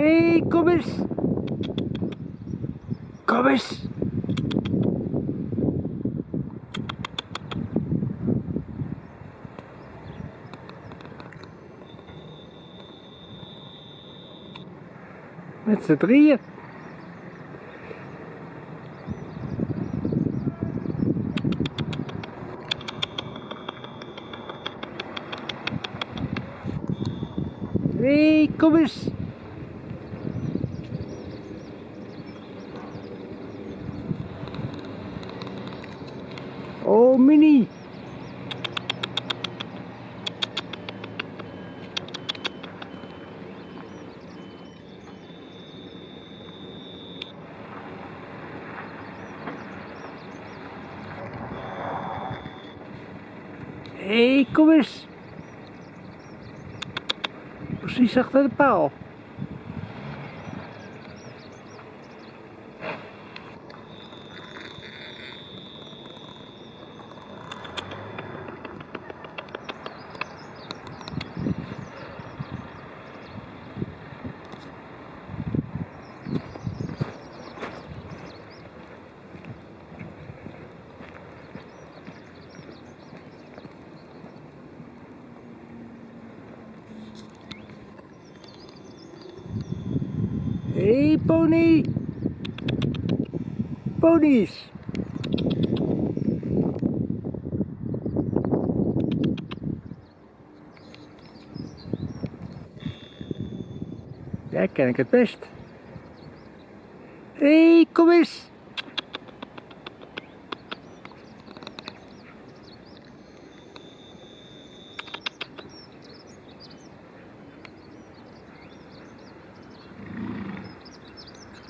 Hé, hey, kom eens. Kom eens. Met z'n drieën. Hey, kom eens. Mini. Hé, hey, kom eens. Precies achter de paal. Hey, pony! Ponies! Daar ken ik het best. Hé, hey, kom eens!